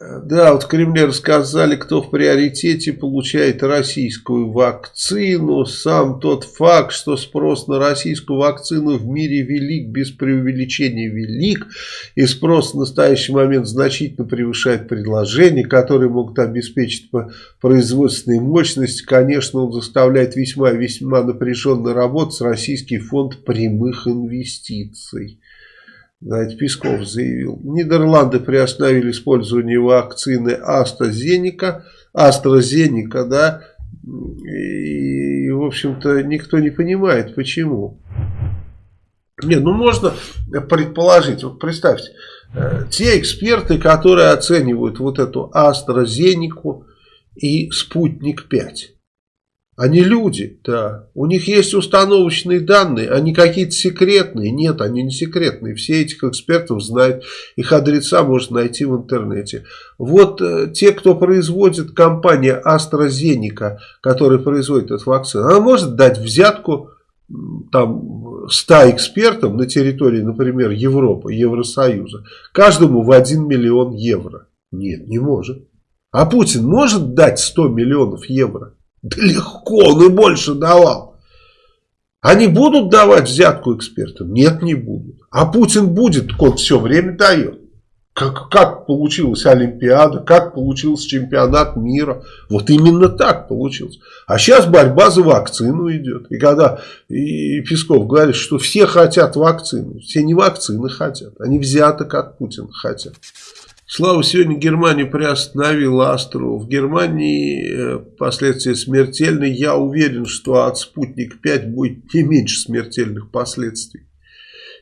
Да, вот в Кремле рассказали, кто в приоритете получает российскую вакцину. Сам тот факт, что спрос на российскую вакцину в мире велик, без преувеличения велик. И спрос в настоящий момент значительно превышает предложения, которые могут обеспечить производственные мощности. Конечно, он заставляет весьма-весьма напряженно работать Российский фонд прямых инвестиций. Знаете, Песков заявил. Нидерланды приостановили использование вакцины AstraZeneca, AstraZeneca, да, и, в общем-то, никто не понимает, почему. Не, ну можно предположить, вот представьте, э, те эксперты, которые оценивают вот эту AstraZeneca и Спутник 5, они люди, да. У них есть установочные данные, они какие-то секретные. Нет, они не секретные. Все этих экспертов знают. Их адреса можно найти в интернете. Вот э, те, кто производит, компания AstraZeneca, которая производит эту вакцину, она может дать взятку там 100 экспертам на территории, например, Европы, Евросоюза. Каждому в 1 миллион евро. Нет, не может. А Путин может дать 100 миллионов евро? Да легко, он и больше давал. Они будут давать взятку экспертам? Нет, не будут. А Путин будет, он все время дает. Как, как получилась Олимпиада, как получился чемпионат мира. Вот именно так получилось. А сейчас борьба за вакцину идет. И когда и Песков говорит, что все хотят вакцину, все не вакцины хотят, они взяток от Путина хотят. Слава, сегодня Германия приостановила Астру. В Германии э, последствия смертельные. Я уверен, что от Спутник-5 будет не меньше смертельных последствий.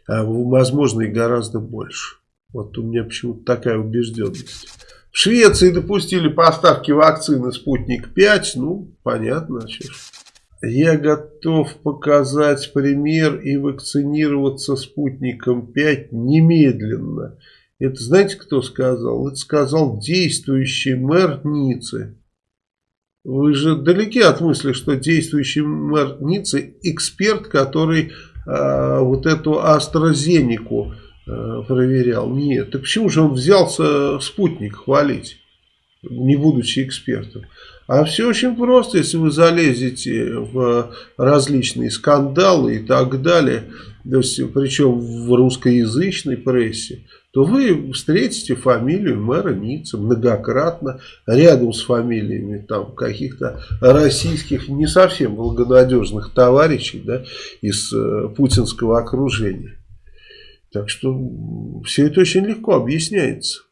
А, возможно, и гораздо больше. Вот у меня почему-то такая убежденность. В Швеции допустили поставки вакцины Спутник-5. Ну, понятно. Что Я готов показать пример и вакцинироваться Спутником 5 немедленно. Это знаете, кто сказал? Это сказал действующий мэр Ниццы. Вы же далеки от мысли, что действующий мэр Ниццы эксперт, который э, вот эту AstraZeneca э, проверял. Нет, так почему же он взялся спутник хвалить, не будучи экспертом? А все очень просто, если вы залезете в различные скандалы и так далее, причем в русскоязычной прессе, то вы встретите фамилию мэра Ниццы многократно, рядом с фамилиями там каких-то российских не совсем благонадежных товарищей да, из э, путинского окружения. Так что все это очень легко объясняется.